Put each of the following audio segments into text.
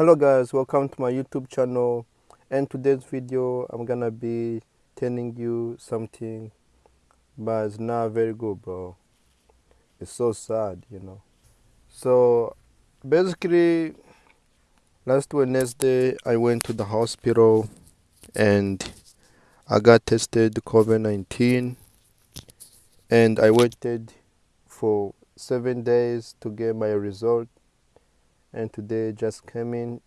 hello guys welcome to my youtube channel. And today's video i'm gonna be telling you something but it's not very good bro. It's so sad you know. So basically last wednesday i went to the hospital and i got tested covid-19 and i waited for seven days to get my result and today just came in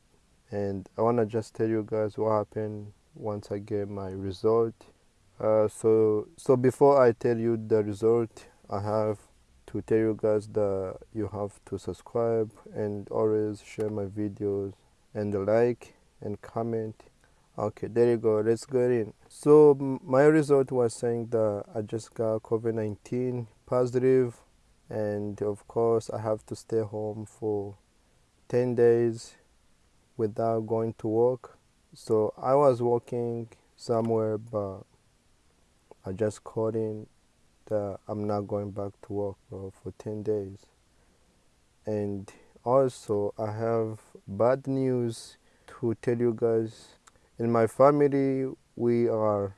and I want to just tell you guys what happened once I get my result. Uh, so so before I tell you the result I have to tell you guys that you have to subscribe and always share my videos and like and comment. Okay there you go let's get in. So my result was saying that I just got COVID-19 positive and of course I have to stay home for 10 days without going to work. So I was working somewhere, but I just called in that I'm not going back to work for 10 days. And also, I have bad news to tell you guys. In my family, we are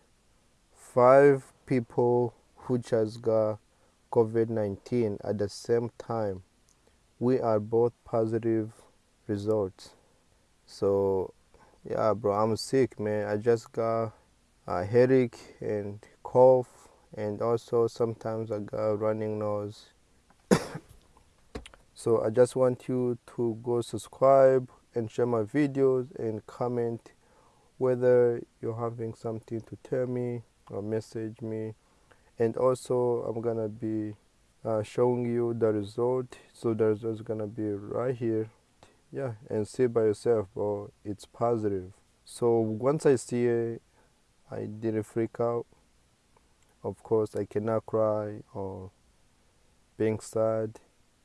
five people who just got COVID 19 at the same time. We are both positive results. So, yeah, bro, I'm sick, man. I just got a headache and cough, and also sometimes I got running nose. so, I just want you to go subscribe and share my videos and comment whether you're having something to tell me or message me. And also, I'm gonna be uh, showing you the result. So, the result is gonna be right here yeah and see by yourself bro. It's positive. So once i see it i didn't freak out. Of course i cannot cry or being sad.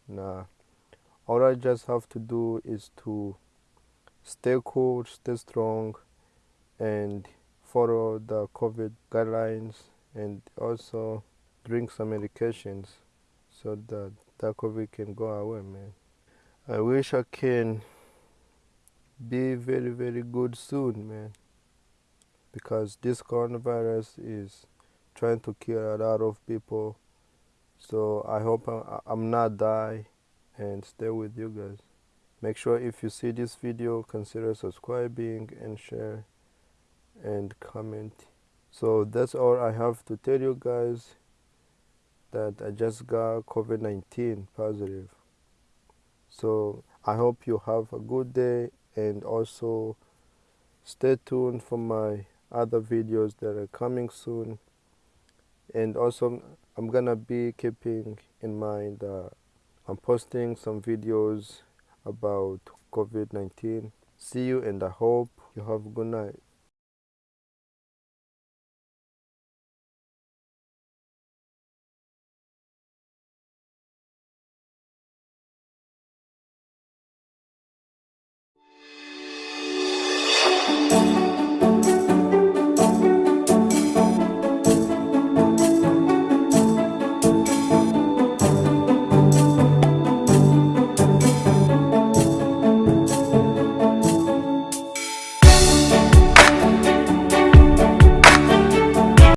Nah. All i just have to do is to stay cool stay strong and follow the covid guidelines and also drink some medications so that that covid can go away man I wish I can be very, very good soon, man. Because this coronavirus is trying to kill a lot of people. So I hope I'm not die and stay with you guys. Make sure if you see this video, consider subscribing and share and comment. So that's all I have to tell you guys that I just got COVID-19 positive. So I hope you have a good day and also stay tuned for my other videos that are coming soon. And also I'm gonna be keeping in mind that I'm posting some videos about COVID-19. See you and I hope you have a good night.